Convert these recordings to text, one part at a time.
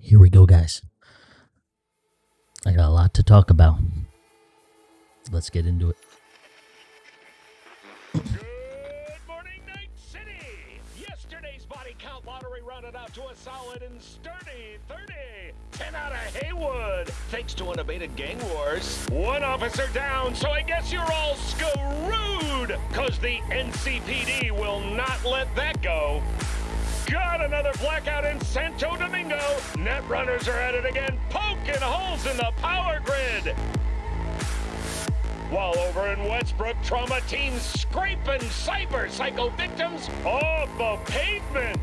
Here we go, guys. I got a lot to talk about. Let's get into it. Good morning, Night City! Yesterday's body count lottery rounded out to a solid and sturdy 30. 10 out of Heywood, thanks to unabated gang wars. One officer down, so I guess you're all screwed! Cause the NCPD will not let that go. Got another blackout in Santo Domingo. Net runners are at it again, poking holes in the power grid. While over in Westbrook, trauma teams scraping cyber psycho victims off the pavement.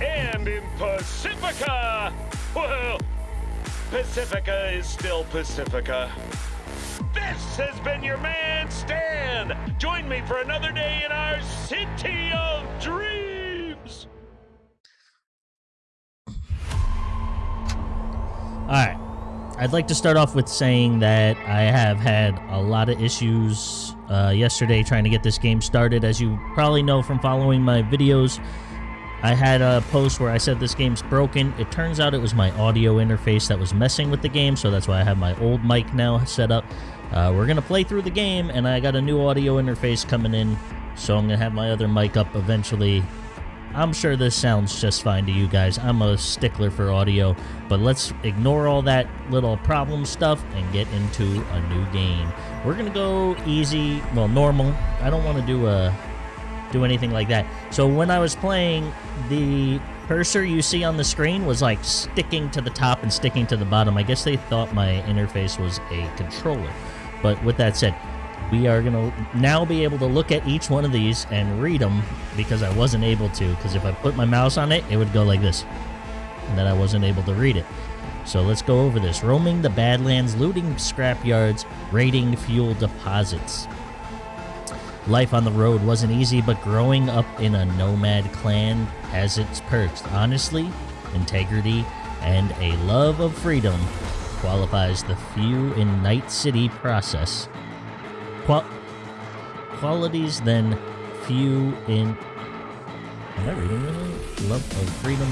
And in Pacifica, well, Pacifica is still Pacifica. This has been your man, Stan. Join me for another day in our city of dreams. All right. I'd like to start off with saying that I have had a lot of issues uh, yesterday trying to get this game started. As you probably know from following my videos, I had a post where I said this game's broken. It turns out it was my audio interface that was messing with the game, so that's why I have my old mic now set up. Uh, we're going to play through the game, and I got a new audio interface coming in, so I'm going to have my other mic up eventually I'm sure this sounds just fine to you guys. I'm a stickler for audio, but let's ignore all that little problem stuff and get into a new game. We're gonna go easy, well, normal. I don't want to do a do anything like that. So when I was playing, the cursor you see on the screen was like sticking to the top and sticking to the bottom. I guess they thought my interface was a controller. But with that said, we are going to now be able to look at each one of these and read them because I wasn't able to. Because if I put my mouse on it, it would go like this. And then I wasn't able to read it. So let's go over this. Roaming the Badlands, looting scrapyards, raiding fuel deposits. Life on the road wasn't easy, but growing up in a nomad clan has its perks. Honestly, integrity, and a love of freedom qualifies the few in Night City process Qual qualities then few in. Am I reading? Love of freedom.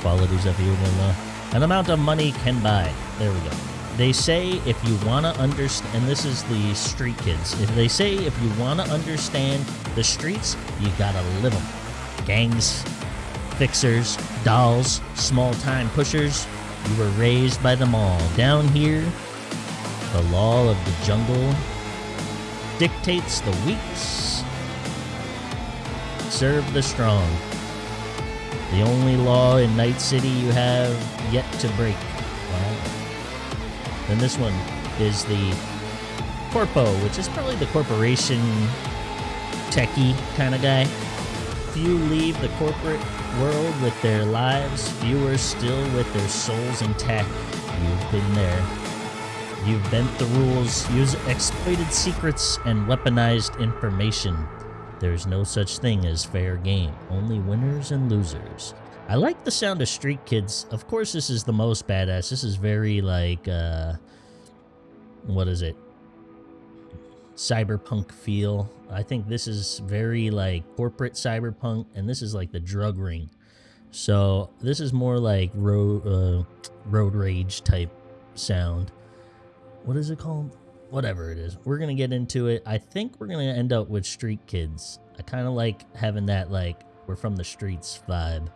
Qualities of few in uh, an amount of money can buy. There we go. They say if you want to understand, and this is the street kids. If they say if you want to understand the streets, you gotta live them. Gangs, fixers, dolls, small-time pushers. You were raised by them all. Down here, the law of the jungle dictates the weaks, serve the strong. The only law in Night City you have yet to break. Wow. Then this one is the Corpo, which is probably the corporation techie kind of guy. If you leave the corporate world with their lives, fewer still with their souls intact. You've been there. You've bent the rules, used exploited secrets, and weaponized information. There's no such thing as fair game, only winners and losers. I like the sound of Street Kids. Of course, this is the most badass. This is very, like, uh... What is it? Cyberpunk feel. I think this is very, like, corporate cyberpunk, and this is, like, the drug ring. So, this is more like road, uh, road rage type sound what is it called? Whatever it is. We're going to get into it. I think we're going to end up with Street Kids. I kind of like having that, like, we're from the streets vibe.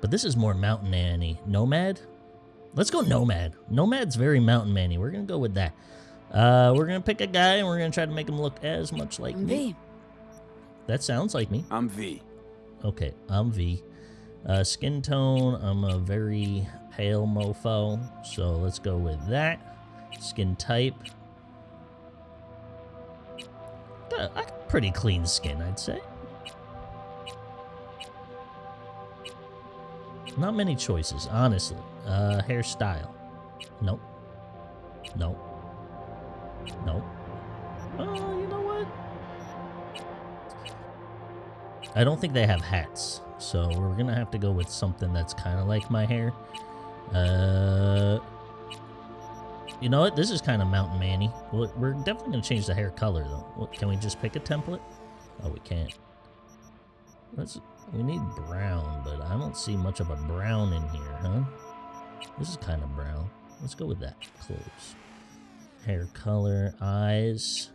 But this is more Mountain Annie. Nomad? Let's go Nomad. Nomad's very Mountain Manny. We're going to go with that. Uh, we're going to pick a guy and we're going to try to make him look as much like I'm me. V. That sounds like me. I'm V. Okay, I'm V. Uh, skin tone, I'm a very pale mofo. So let's go with that. Skin type. Got a pretty clean skin, I'd say. Not many choices, honestly. Uh, hairstyle. Nope. Nope. Nope. Oh, you know what? I don't think they have hats, so we're gonna have to go with something that's kind of like my hair. Uh, you know what? This is kind of Mountain Manny. We're definitely going to change the hair color, though. What, can we just pick a template? Oh, we can't. Let's We need brown, but I don't see much of a brown in here, huh? This is kind of brown. Let's go with that. Clothes. Hair color, eyes.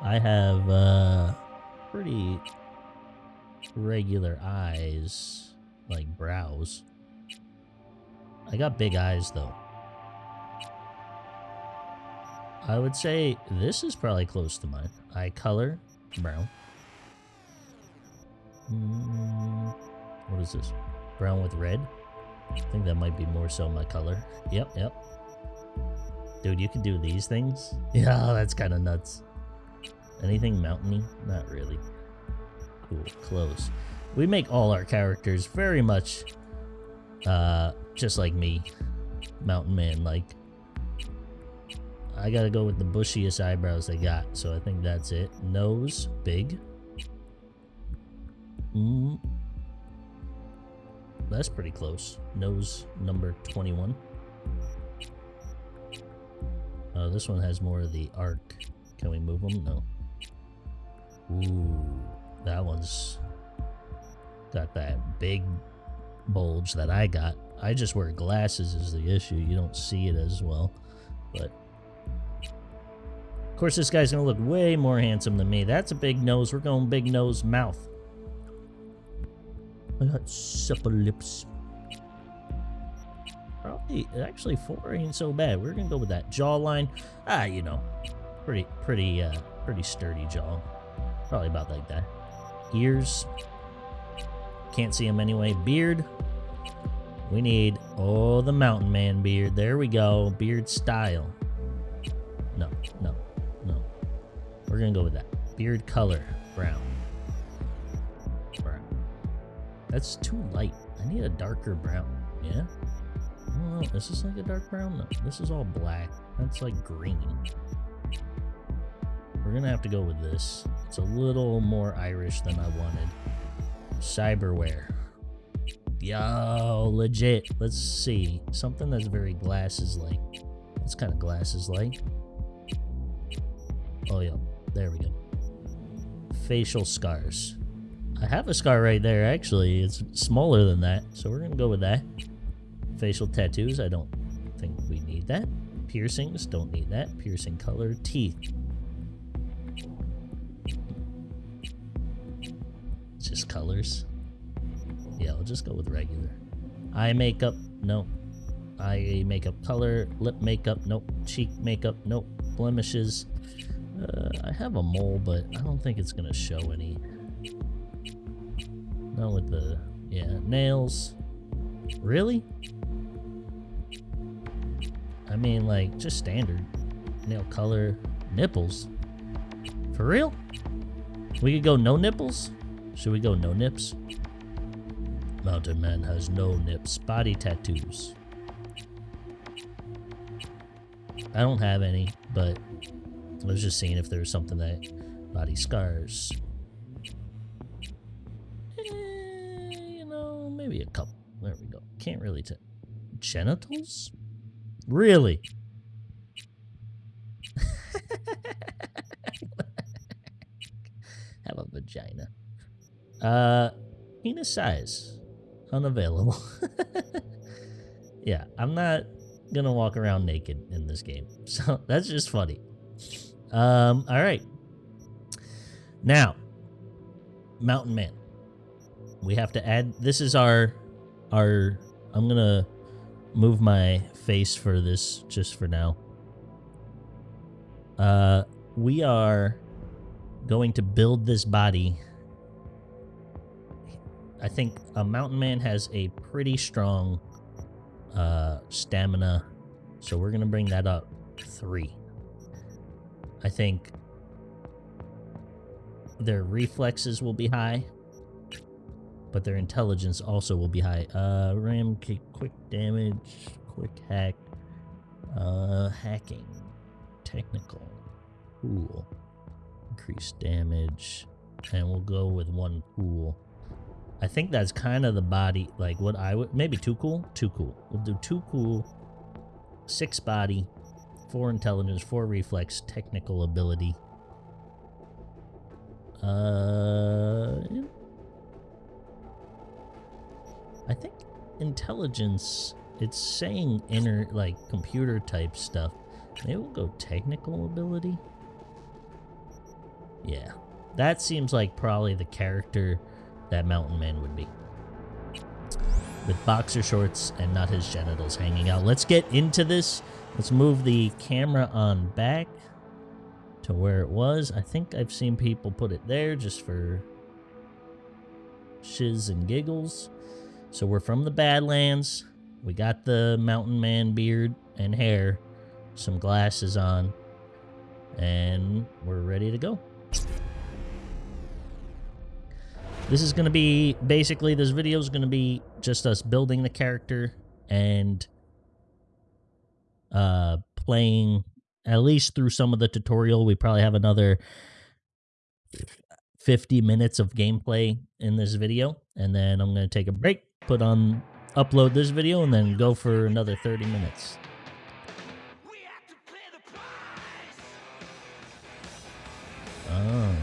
I have uh pretty regular eyes, like brows. I got big eyes though. I would say this is probably close to mine. Eye color, brown. Mm, what is this? Brown with red? I think that might be more so my color. Yep, yep. Dude, you can do these things? Yeah, that's kind of nuts. Anything mountainy? Not really. Cool, close. We make all our characters very much uh, just like me. Mountain man, like. I gotta go with the bushiest eyebrows they got, so I think that's it. Nose, big. Mm. That's pretty close. Nose number 21. Uh, this one has more of the arc. Can we move them? No. Ooh, that one's got that big bulge that I got. I just wear glasses is the issue. You don't see it as well. But of course this guy's gonna look way more handsome than me. That's a big nose. We're going big nose mouth. I got supple lips. Probably actually four ain't so bad. We're gonna go with that jawline. Ah, you know. Pretty pretty uh pretty sturdy jaw. Probably about like that. Ears. Can't see him anyway. Beard. We need, oh, the mountain man beard. There we go. Beard style. No, no, no. We're to go with that. Beard color. Brown. Brown. That's too light. I need a darker brown. Yeah? Oh, is this like a dark brown? No, this is all black. That's like green. We're gonna have to go with this. It's a little more Irish than I wanted. Cyberware. Yo, legit. Let's see. Something that's very glasses-like. It's kind of glasses-like. Oh, yeah. There we go. Facial scars. I have a scar right there, actually. It's smaller than that, so we're going to go with that. Facial tattoos, I don't think we need that. Piercings, don't need that. Piercing color. Teeth. Just colors. Yeah, I'll just go with regular. Eye makeup, no. Eye makeup color, lip makeup, nope. Cheek makeup, nope. Blemishes. Uh, I have a mole, but I don't think it's gonna show any. Not with the, yeah, nails. Really? I mean, like, just standard. Nail color, nipples. For real? We could go no nipples? Should we go no nips? Mountain Man has no nips. Body tattoos. I don't have any, but I was just seeing if there was something that... Body scars. Eh, you know, maybe a couple. There we go. Can't really tell. Genitals? Really? have a vagina. Uh, penis size unavailable. yeah, I'm not gonna walk around naked in this game. So that's just funny. Um, all right. Now, Mountain Man. We have to add this is our our I'm gonna move my face for this just for now. Uh we are going to build this body I think a mountain man has a pretty strong uh, stamina, so we're gonna bring that up three. I think their reflexes will be high, but their intelligence also will be high. Uh, ram kick, quick damage, quick hack, uh, hacking, technical, cool, increased damage, and we'll go with one cool. I think that's kind of the body, like what I would, maybe too cool? Too cool. We'll do too cool, six body, four intelligence, four reflex, technical ability. Uh, I think intelligence. It's saying inner like computer type stuff. Maybe we'll go technical ability. Yeah, that seems like probably the character that Mountain Man would be. With boxer shorts and not his genitals hanging out. Let's get into this. Let's move the camera on back to where it was. I think I've seen people put it there just for shiz and giggles. So we're from the Badlands. We got the mountain man beard and hair, some glasses on, and we're ready to go. This is going to be basically this video is going to be just us building the character and uh playing at least through some of the tutorial. We probably have another 50 minutes of gameplay in this video and then I'm going to take a break, put on upload this video and then go for another 30 minutes. Oh.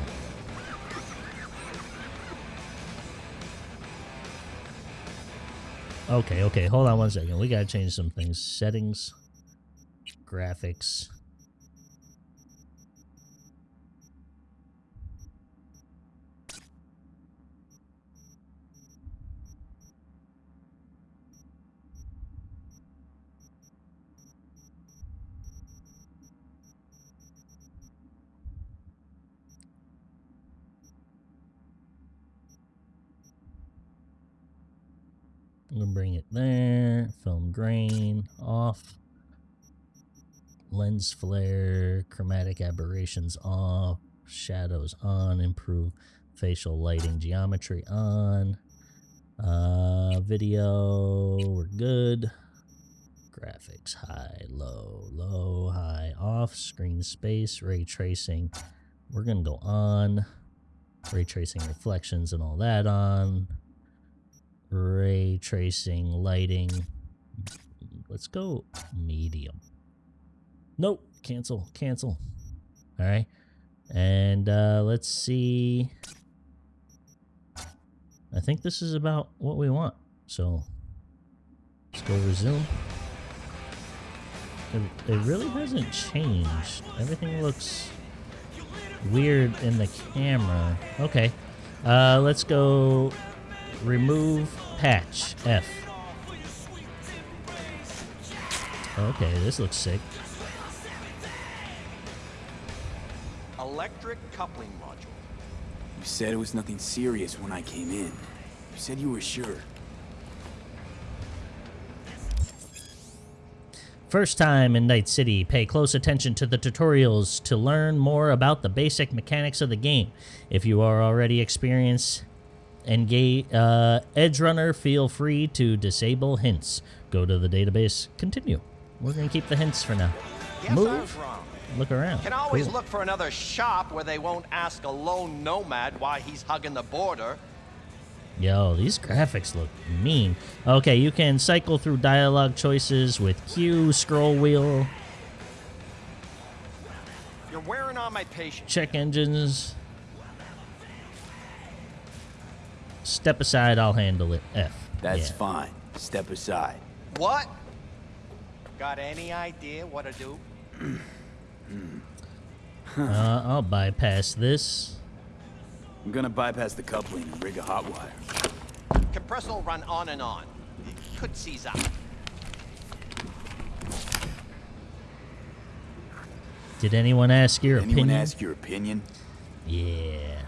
Okay, okay, hold on one second. We gotta change some things. Settings, graphics. Gonna bring it there. Film grain off. Lens flare, chromatic aberrations off, shadows on, improve facial lighting geometry on. Uh, video, we're good. Graphics high, low, low, high, off, screen space, ray tracing. We're gonna go on. Ray tracing reflections and all that on ray tracing, lighting. Let's go medium. Nope, cancel, cancel. All right. And uh, let's see. I think this is about what we want. So let's go resume. It, it really hasn't changed. Everything looks weird in the camera. Okay. Uh, let's go remove patch F. Okay, this looks sick. Electric coupling module. You said it was nothing serious when I came in. You said you were sure. First time in Night City, pay close attention to the tutorials to learn more about the basic mechanics of the game. If you are already experienced Engage uh, Edge Runner, feel free to disable hints. Go to the database. Continue. We're gonna keep the hints for now. Guess Move. wrong. Look around. Can always Cool. look for another shop where they won't ask a lone nomad why he's hugging the border. Yo, these graphics look mean. Okay, you can cycle through dialogue choices with Q, scroll wheel, You're wearing on my patience. check engines. Step aside, I'll handle it. F. That's Yeah. fine. Step aside. What? Got any idea what to do? Uh, I'll bypass this. I'm gonna bypass the coupling and rig a hot wire. Compressor will run on and on. It could seize up. Did anyone ask your Anyone opinion? ask your opinion? Yeah.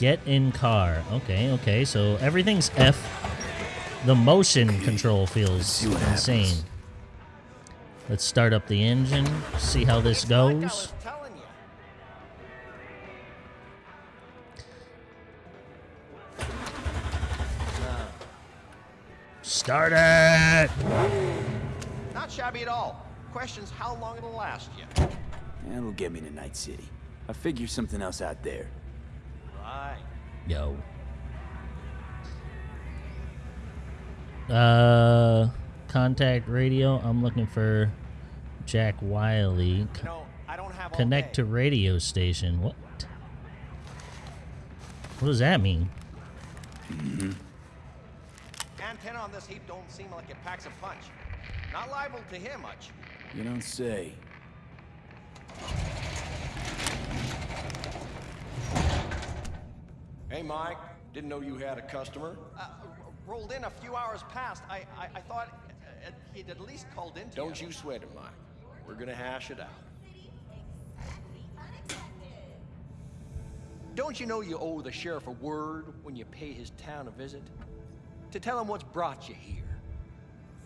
Get in car. Okay, okay. So everything's F. The motion control feels insane. happens. Let's start up the engine. See how this goes. was telling you. Start it. Not shabby at all. Question's how long it'll last you. That'll get me to Night City. I'll figure something else out there. Right. Yo. Uh, contact radio. I'm looking for Jack Wiley. You know, I don't have Connect to radio station. What? What does that mean? Antenna on this heap don't seem like it packs a punch. Not liable to hear much. You don't say. Hey, Mike. Didn't know you had a customer. Uh, rolled in a few hours past. I, I, I thought uh, uh, he'd at least called in to Don't you sweat it, Mike. We're gonna hash it out. Don't you know you owe the sheriff a word when you pay his town a visit? To tell him what's brought you here.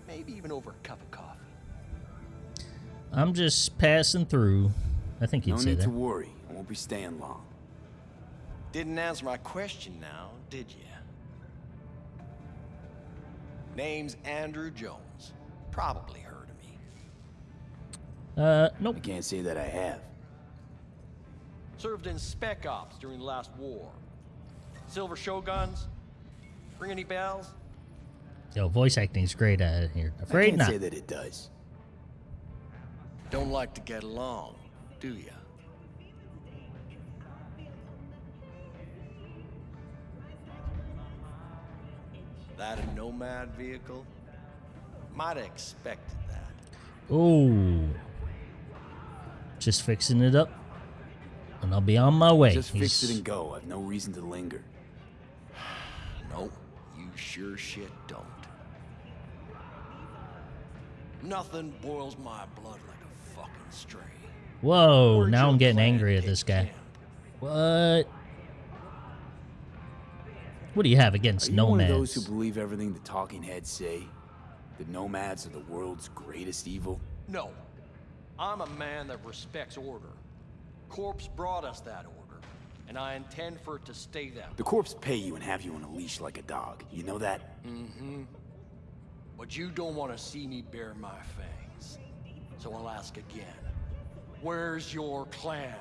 Maybe even over a cup of coffee. I'm just passing through. I think you'd No say need that. to worry. I won't be staying long. Didn't answer my question now, did you? Name's Andrew Jones. Probably heard of me. Uh, I nope. can't say that I have. Served in Spec Ops during the last war. Silver Shoguns? Ring any bells? Yo, voice acting's great out here. I Afraid can't not. say that it does. Don't like to get along, do ya? That a nomad vehicle? Might have expected that. Oh. Just fixing it up. And I'll be on my way. Just fix it and go. I've no reason to linger. No, you sure shit don't. Nothing boils my blood like a fucking stray. Whoa, Where'd now I'm getting angry at this guy. camp? What? What do you have against Are against you one of those who believe everything the talking heads say? That nomads are the world's greatest evil? No. I'm a man that respects order. Corpse brought us that order, and I intend for it to stay that way. The corpse pay you and have you on a leash like a dog. You know that? Mm-hmm. But you don't want to see me bare my fangs. So I'll ask again. Where's your clan?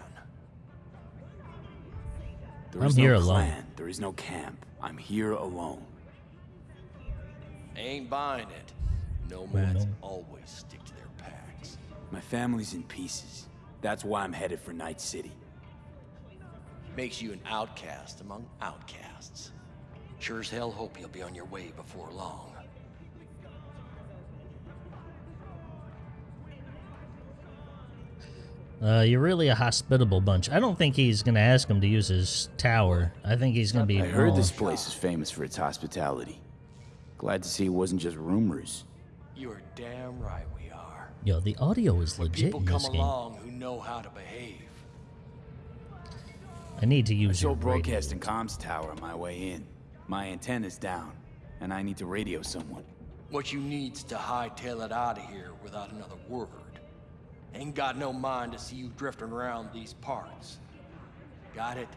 There I'm is here no alone. clan. There is no camp. I'm here alone. Ain't buying it. Nomads no. always stick to their packs. My family's in pieces. That's why I'm headed for Night City. Makes you an outcast among outcasts. Sure as hell hope you'll be on your way before long. Uh, you're really a hospitable bunch. I don't think he's gonna ask him to use his tower. I think he's gonna be. I heard wrong. this place is famous for its hospitality. Glad to see it wasn't just rumors. You are damn right we are. Yo, the audio is legit People in come this game. along who know how to behave. I need to use saw your broadcast and comms tower on my way in. My antenna's down, and I need to radio someone. What you need's to hightail it out of here without another word. Ain't got no mind to see you drifting around these parts. Got it?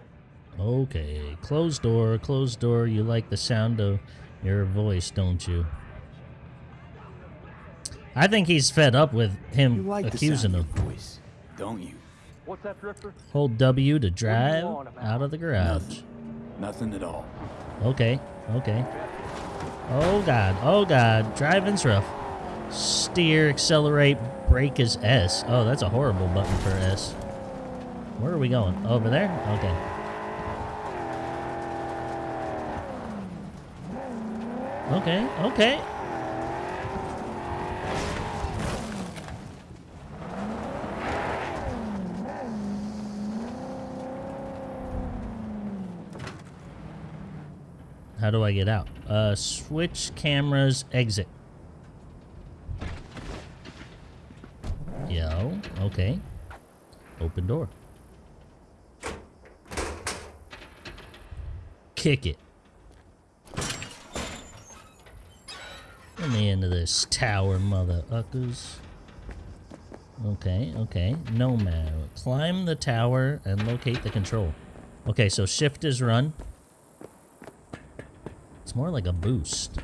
Okay, closed door, closed door. You like the sound of your voice, don't you? I think he's fed up with You him like accusing the him. of your voice, don't you? What's that, Drifter? Hold W to drive out of the garage. Nothing. Nothing at all. Okay, okay. Oh god, oh god, driving's rough. Steer, accelerate, brake is S. Oh, that's a horrible button for S. Where are we going? Over there? Okay. Okay, okay. How do I get out? Uh, switch cameras, exit. Yo, okay. Open door. Kick it. Let me into this tower, mother uckers. Okay, okay. Nomad. Climb the tower and locate the control. Okay, so shift is run. It's more like a boost.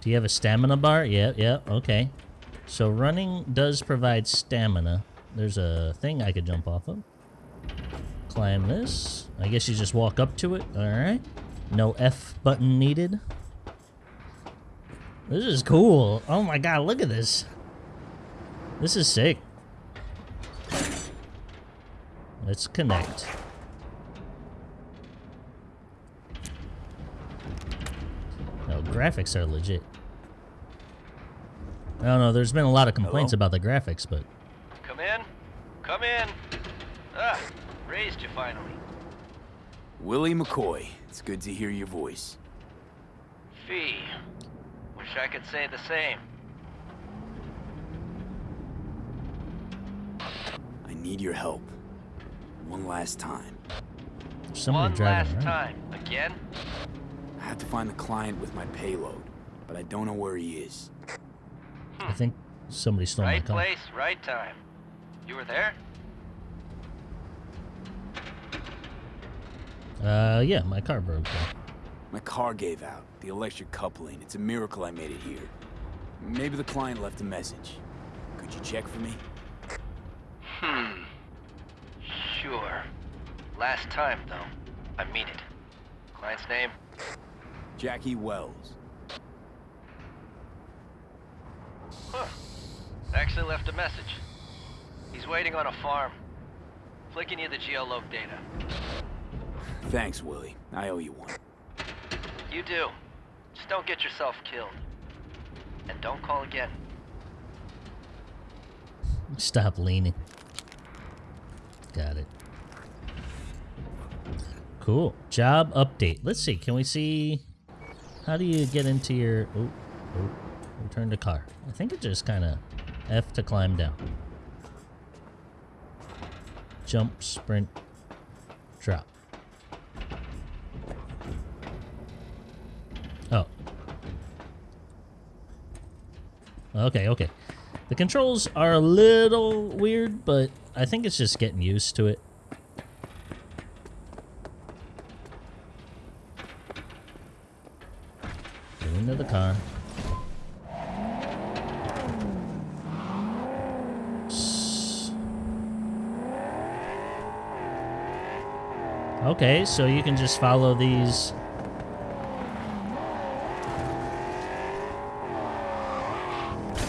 Do you have a stamina bar? Yeah, yeah, okay. So running does provide stamina. There's a thing I could jump off of. Climb this. I guess you just walk up to it. Alright. No F button needed. This is cool. Oh my god, look at this. This is sick. Let's connect. No, graphics are legit. I don't know, there's been a lot of complaints Hello? about the graphics, but Come in. Come in. Ah, raised you finally. Willie McCoy, it's good to hear your voice. Fee. Wish I could say the same. I need your help. One last time. there's One driving last around. time. Again? I have to find the client with my payload, but I don't know where he is. I think somebody stole Right my car. Right place, right time. You were there? Uh, yeah, my car broke down. My car gave out. The electric coupling. It's a miracle I made it here. Maybe the client left a message. Could you check for me? Hmm. Sure. Last time, though. I mean it. Client's name? Jackie Welles. Huh. Actually left a message. He's waiting on a farm. Flicking you the geoloc data. Thanks, Willie. I owe you one. You do. Just don't get yourself killed. And don't call again. Stop leaning. Got it. Cool. Job update. Let's see. Can we see? How do you get into your? Oh, oh. Return to car. I think it just kind of F to climb down. Jump, sprint, drop. Oh. Okay, okay. The controls are a little weird, but I think it's just getting used to it. Okay, so you can just follow these.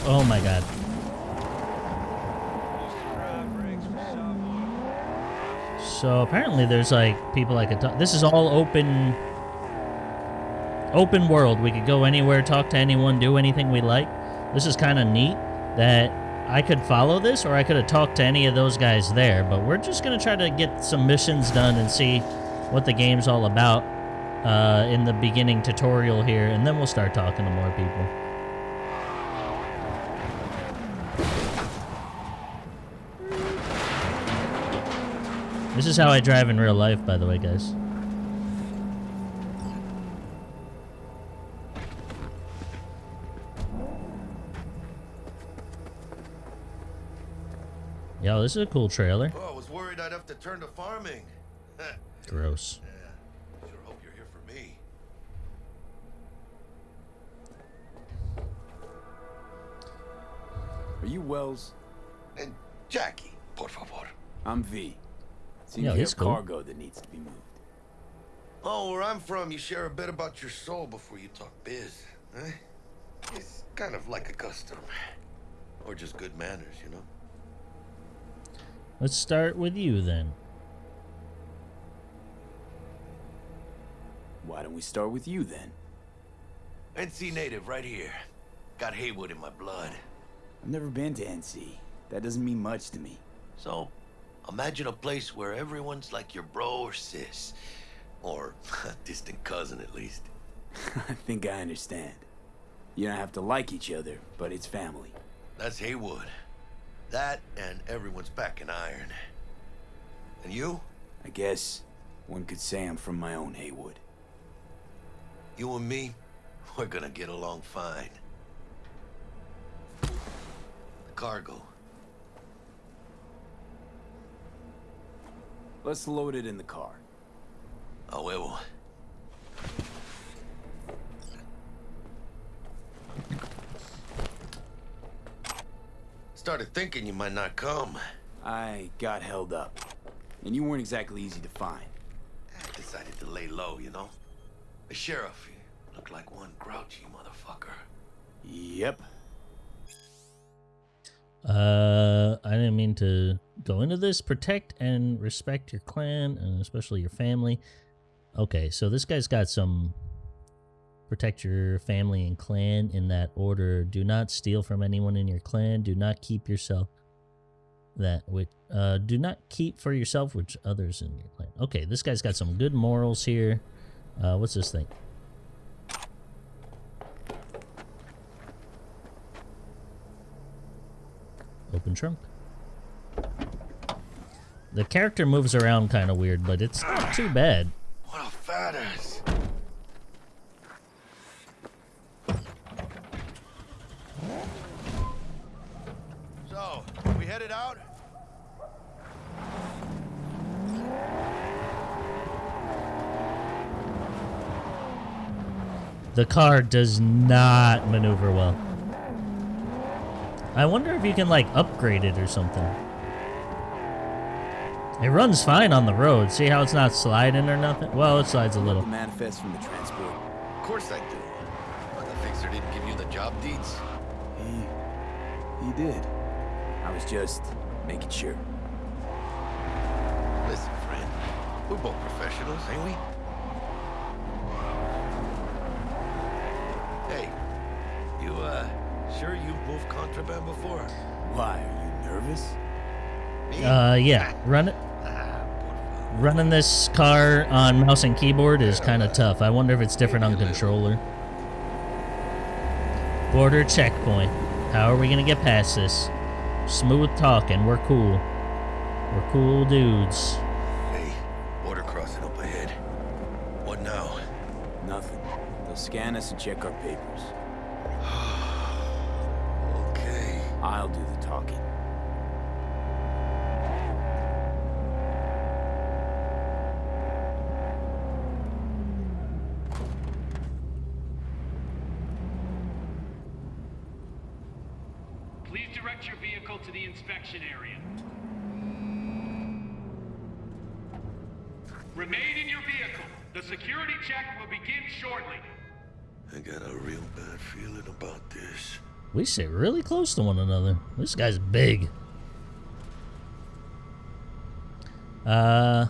Oh my god. So apparently there's like people I could talk. This is all open open world. We could go anywhere, talk to anyone, do anything we like. This is kind of neat that I could follow this or I could have talked to any of those guys there, but we're just going to try to get some missions done and see what the game's all about uh, in the beginning tutorial here, and then we'll start talking to more people. This is how I drive in real life, by the way, guys. Yo, this is a cool trailer. Oh, I was worried I'd have to turn to farming. Gross. yeah, sure hope you're here for me. Are you Welles? And Jackie, por favor. I'm V. Seems Yeah, you have cool. cargo that needs to be moved. Oh, where I'm from, you share a bit about your soul before you talk biz. Eh? It's kind of like a custom. Or just good manners, you know? Let's start with you then. Why don't we start with you then? NC native, right here. Got Heywood in my blood. I've never been to NC. That doesn't mean much to me. So, imagine a place where everyone's like your bro or sis. Or a distant cousin, at least. I think I understand. You don't have to like each other, but it's family. That's Heywood. That and everyone's back in iron. And you? I guess one could say I'm from my own Heywood. You and me, we're gonna get along fine. The cargo. Let's load it in the car. A huevo. Started thinking you might not come. I got held up. And you weren't exactly easy to find. I decided to lay low, you know? The sheriff he looked like one grouchy motherfucker. Yep. Uh, I didn't mean to go into this. Protect and respect your clan, and especially your family. Okay, so this guy's got some protect your family and clan in that order. Do not steal from anyone in your clan. Do not keep yourself that which uh do not keep for yourself which others in your clan. Okay, this guy's got some good morals here. Uh what's this thing? Open trunk. The character moves around kind of weird, but it's not too bad. What a fat ass. So, we headed out? The car does not maneuver well. I wonder if you can like upgrade it or something. It runs fine on the road. See how it's not sliding or nothing? Well, it slides a little. Manifest from the transport. Of course I do. But the fixer didn't give you the job deeds. He... he did. I was just making sure. Listen, friend. We're both professionals, ain't we? Hey, you, uh, sure you've moved contraband before? Why, are you nervous? Me? Uh, yeah. Run it. Ah, por favor. Running this car on mouse and keyboard is kind of tough. I wonder if it's different on controller. Border checkpoint. How are we gonna get past this? Smooth talking. We're cool. We're cool dudes. Hey, border crossing up ahead. What now? Nothing. They'll scan us and check our papers. Sit really close to one another. This guy's big. Uh,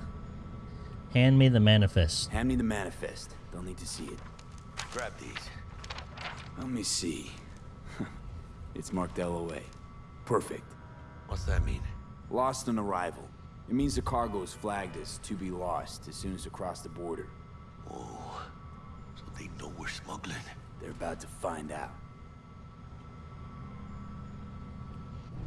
hand me the manifest. Hand me the manifest. They'll need to see it. Grab these. Let me see. it's marked LOA. Perfect. What's that mean? Lost on arrival. It means the cargo is flagged as to be lost as soon as it crossed the border. Oh, so they know we're smuggling. They're about to find out.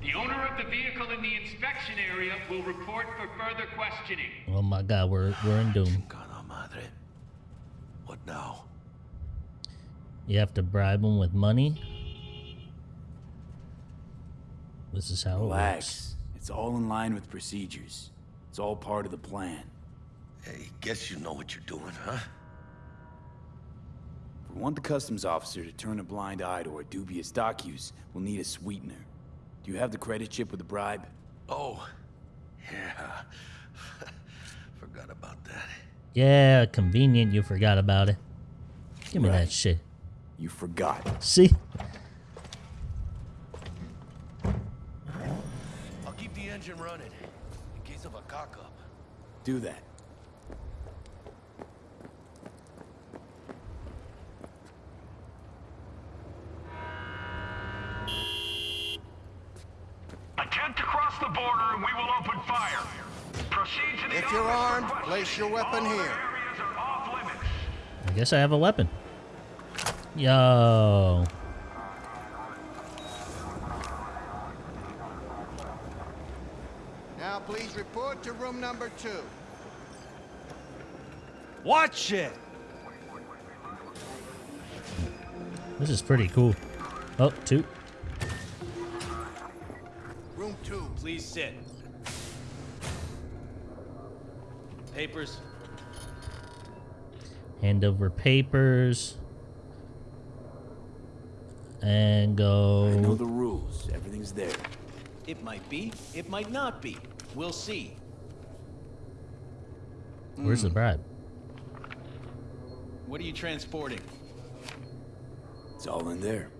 The owner of the vehicle in the inspection area will report for further questioning. Oh my god, we're we're in doom. Madre. What now? You have to bribe him with money. This is how it works. Relax. It's all in line with procedures. It's all part of the plan. Hey, guess you know what you're doing, huh? If we want the customs officer to turn a blind eye to our dubious dock use, we'll need a sweetener. Do you have the credit chip with the bribe? Oh, yeah. Forgot about that. Yeah, convenient. You forgot about it. Give me that shit. You forgot. See? I'll keep the engine running in case of a cock-up. Do that. Attempt to cross the border and we will open fire. Proceed to the If you're armed, questioning. place your weapon All here. areas are off limits. I guess I have a weapon. Yo. Now please report to room number two. Watch it! This is pretty cool. Oh, two. Room two. Please sit. Papers. Hand over papers. And go. I know the rules. Everything's there. It might be, it might not be. We'll see. Where's the hmm. bribe? What are you transporting? It's all in there.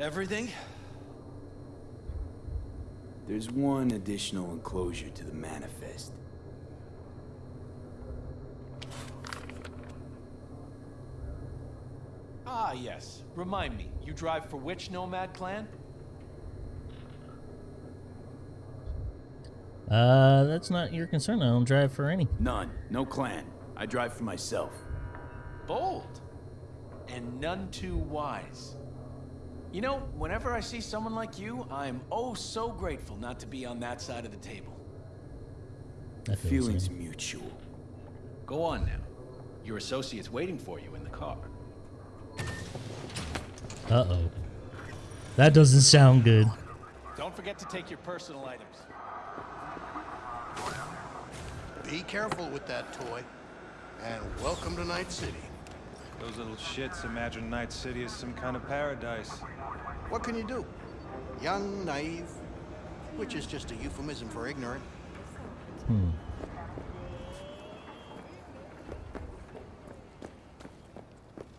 Everything? There's one additional enclosure to the manifest. Ah, yes. Remind me, you drive for which nomad clan? Uh, that's not your concern. I don't drive for any. None. No clan. I drive for myself. Bold. And none too wise. You know, whenever I see someone like you, I'm oh so grateful not to be on that side of the table. I feel the Feelings same. mutual. Go on now. Your associate's waiting for you in the car. Uh-oh. That doesn't sound good. Don't forget to take your personal items. Be careful with that toy. And welcome to Night City. Those little shits imagine Night City is some kind of paradise. What can you do? Young, naive, which is just a euphemism for ignorant. Hmm.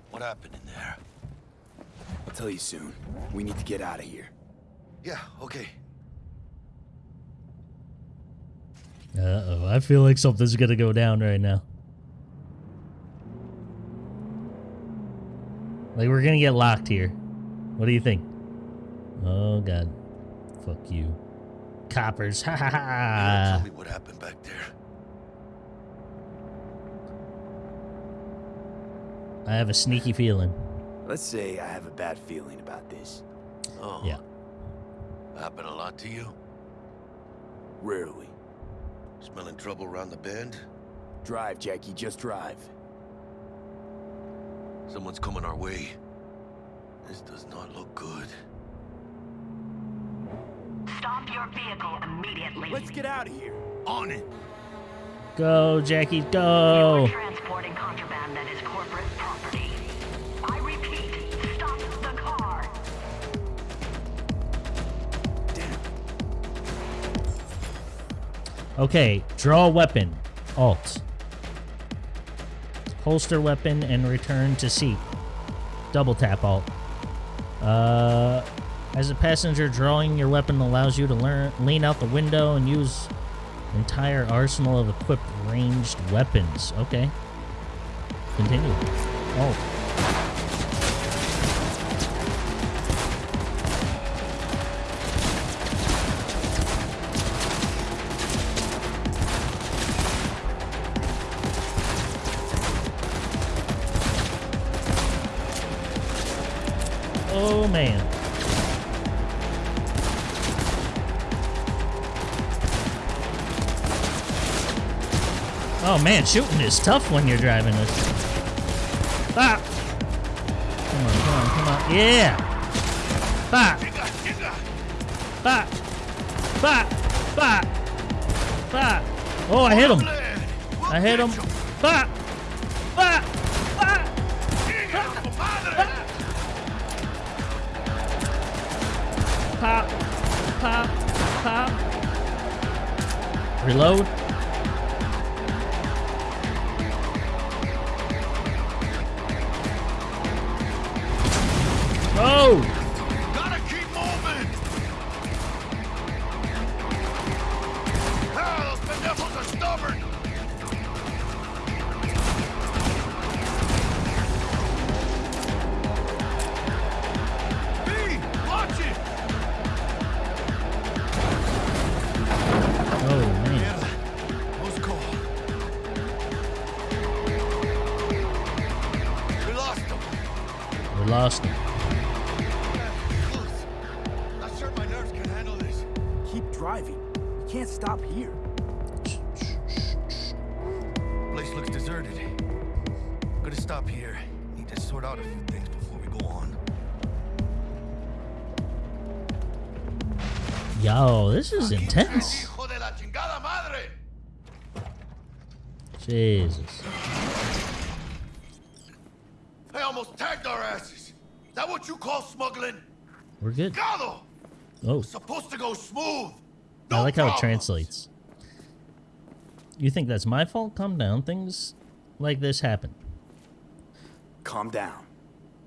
What happened in there? I'll tell you soon. We need to get out of here. Yeah, okay. Uh-oh. I feel like something's gonna go down right now. Like, we're gonna get locked here. What do you think? Oh, God. Fuck you. Coppers. Ha ha ha. tell me what happened back there. I have a sneaky feeling. Let's say I have a bad feeling about this. Oh. Yeah. Happened a lot to you? Rarely. Smelling trouble around the bend? Drive, Jackie, just drive. Someone's coming our way. This does not look good. Stop your vehicle immediately. Let's get out of here. On it! Go, Jackie, You're go. transporting contraband that is corporate property. I repeat, stop the car. Okay, draw weapon. Alt. Holster weapon and return to seat. Double tap Alt. Uh, as a passenger, drawing your weapon allows you to learn, lean out the window and use entire arsenal of equipped ranged weapons. Okay. Continue. Alt. Oh man. Oh man, shooting is tough when you're driving this. Ah! Come on, come on, come on. Yeah! Bop! Bop! Bop! Bop! Bop! Oh, I hit him! I hit him! Bop! Bop! Bop! Pop! Pop! Pop! Reload. Driving. You can't stop here. Place looks deserted. Gonna stop here. Need to sort out a few things before we go on. Yo, this is intense. Hijo de la chingada madre! Jesus. They almost tagged our asses. Is that what you call smuggling? We're good. Gado! Oh, Supposed to go smooth. I like how it translates. You think that's my fault? Calm down. Things like this happen. Calm down.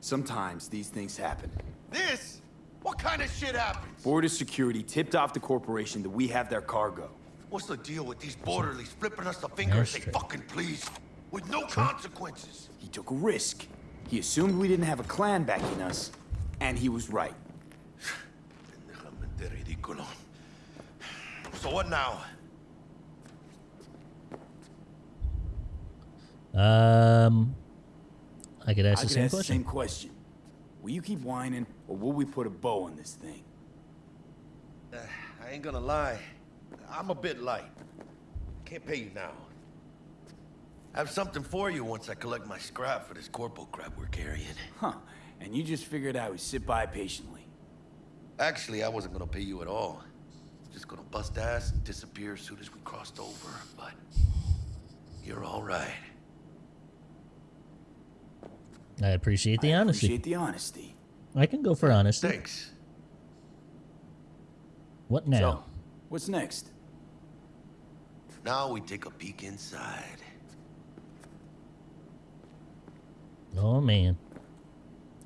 Sometimes these things happen. This What kind of shit happened? Border security tipped off the corporation that we have their cargo. What's the deal with these borderlies flipping us the finger as they fucking please? With no consequences. He took a risk. He assumed we didn't have a clan backing us, and he was right. Pendejamente ridículo. So what now? Um, I could ask I the could same ask question. same question. Will you keep whining, or will we put a bow on this thing? Uh, I ain't gonna lie. I'm a bit light. Can't pay you now. I have something for you once I collect my scrap for this corporal crap we're carrying. Huh. And you just figured I would sit by patiently. Actually, I wasn't gonna pay you at all. Just gonna bust ass and disappear as soon as we crossed over, but you're all right. I appreciate the honesty. Appreciate the honesty. I can go for honesty. Thanks. What now? So, what's next? Now we take a peek inside. Oh man.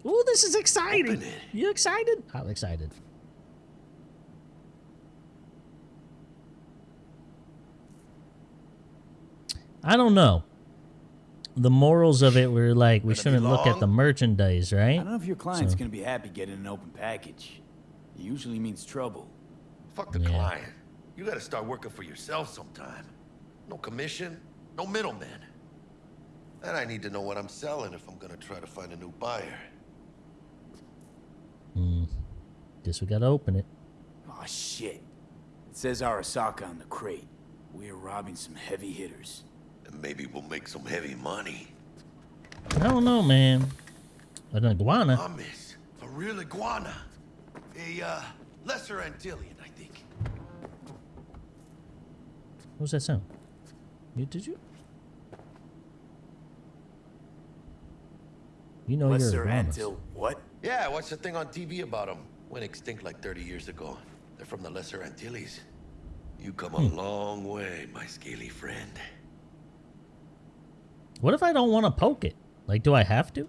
Oh, this is exciting. You excited? I'm excited. I don't know. The morals of it were like we shouldn't look at the merchandise, right? I don't know if your client's So- gonna be happy getting an open package. It usually means trouble. Fuck the Yeah. client. You gotta start working for yourself sometime. No commission, no middleman. And I need to know what I'm selling if I'm gonna try to find a new buyer. Hmm. Guess we gotta open it. Oh shit. It says Arasaka on the crate. We are robbing some heavy hitters. And maybe we'll make some heavy money. I don't know, man. An iguana. Promise. A real iguana. A, uh, lesser Antillean, I think. What was that sound? You did you? You know Lesser you're. Antil. What? Yeah, I watched a thing on TV about them. Went extinct like 30 years ago. They're from the Lesser Antilles. You come a long way, my scaly friend. What if I don't want to poke it? Like, do I have to?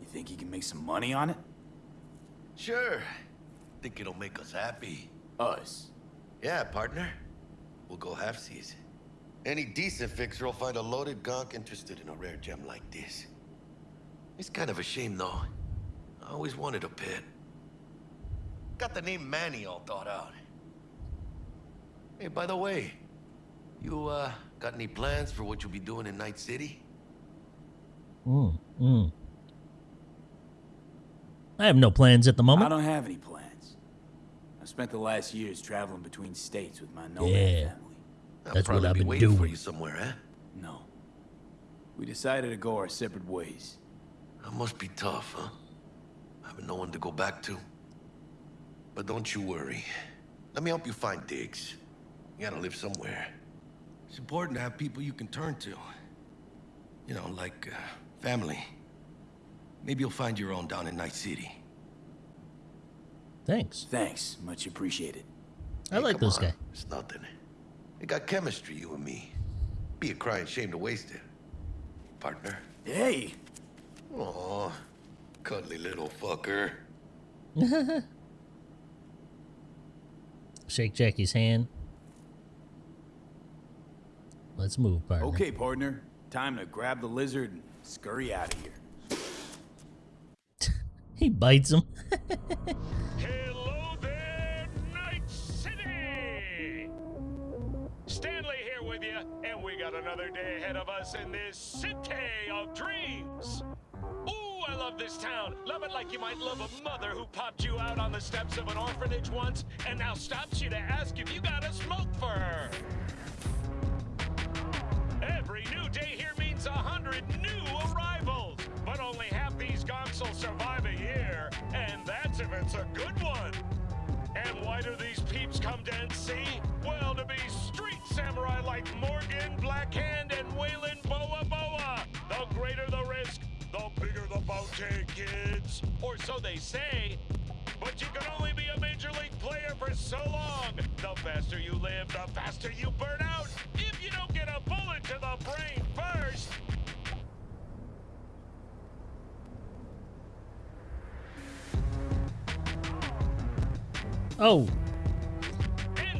You think you can make some money on it? Sure. Think it'll make us happy. Us. Yeah, partner. We'll go halfsies. Any decent fixer will find a loaded gonk interested in a rare gem like this. It's kind of a shame, though. I always wanted a pet. Got the name Manny all thought out. Hey, by the way, you, uh, got any plans for what you'll be doing in Night City? Mm, mm. I have no plans at the moment. I don't have any plans. I spent the last years traveling between states with my nomad Yeah. family. I'll That's what probably I've be been waiting for you somewhere, eh? No. We decided to go our separate ways. That must be tough, huh? Having no one to go back to. But don't you worry. Let me help you find digs. You gotta live somewhere. It's important to have people you can turn to. You know, like, uh, family. Maybe you'll find your own down in Night City. Thanks. Thanks. Much appreciated. I Hey, like come this on. guy. It's nothing. We got chemistry, you and me. Be a crying shame to waste it. Partner. Hey! Aw, cuddly little fucker. Shake Jackie's hand. Let's move, partner. Okay, partner. Time to grab the lizard and scurry out of here. He bites him. Hello there, Night City! Stanley here with you, and we got another day ahead of us in this city of dreams. Ooh, I love this town. Love it like you might love a mother who popped you out on the steps of an orphanage once and now stops you to ask if you got a smoke for her. Every new day here means a hundred new arrivals, but only half these gonks will survive a year, and that's if it's a good one. And why do these peeps come to NC? Well, to be street samurai like Morgan, Blackhand, and Weyland bounty, kids. Or so they say. But you can only be a major league player for so long. The faster you live, the faster you burn out. If you don't get a bullet to the brain first. Oh.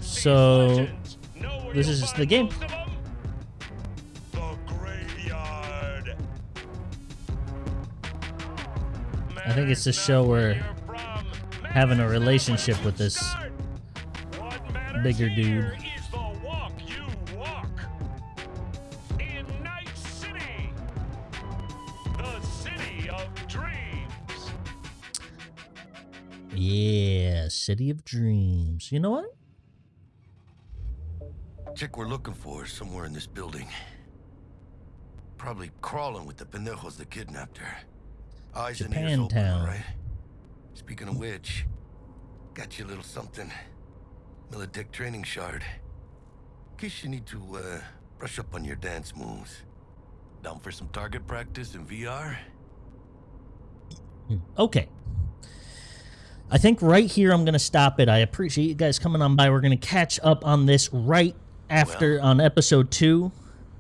So this is just the game. I think it's a show where having a relationship with this bigger dude. Yeah, City of Dreams. You know what? Chick we're looking for is somewhere in this building. Probably crawling with the pendejos that kidnapped her. Eyes and ears open, all right? Speaking of which, got you a little something. Militech training shard. In case you need to, uh, brush up on your dance moves. Down for some target practice in VR? Okay. I think right here I'm going to stop it. I appreciate you guys coming on by. We're going to catch up on this right after on episode two.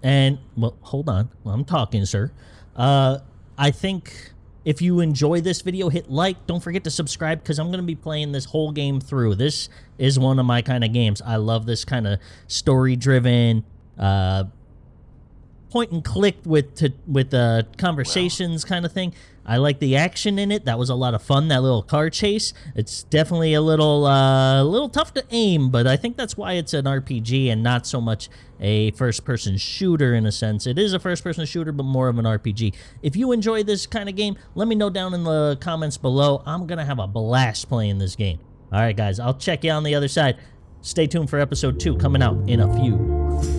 And, well, hold on. Well, I'm talking, sir. Uh, I think if you enjoy this video, hit like. Don't forget to subscribe because I'm going to be playing this whole game through. This is one of my kind of games. I love this kind of story driven, uh, point and click with to, with uh, conversations kind of thing. I like the action in it. That was a lot of fun. That little car chase. It's definitely a little uh, a little tough to aim, but I think that's why it's an RPG and not so much a first-person shooter in a sense. It is a first-person shooter, but more of an RPG. If you enjoy this kind of game, let me know down in the comments below. I'm gonna have a blast playing this game. All right, guys. I'll check you on the other side. Stay tuned for episode two coming out in a few.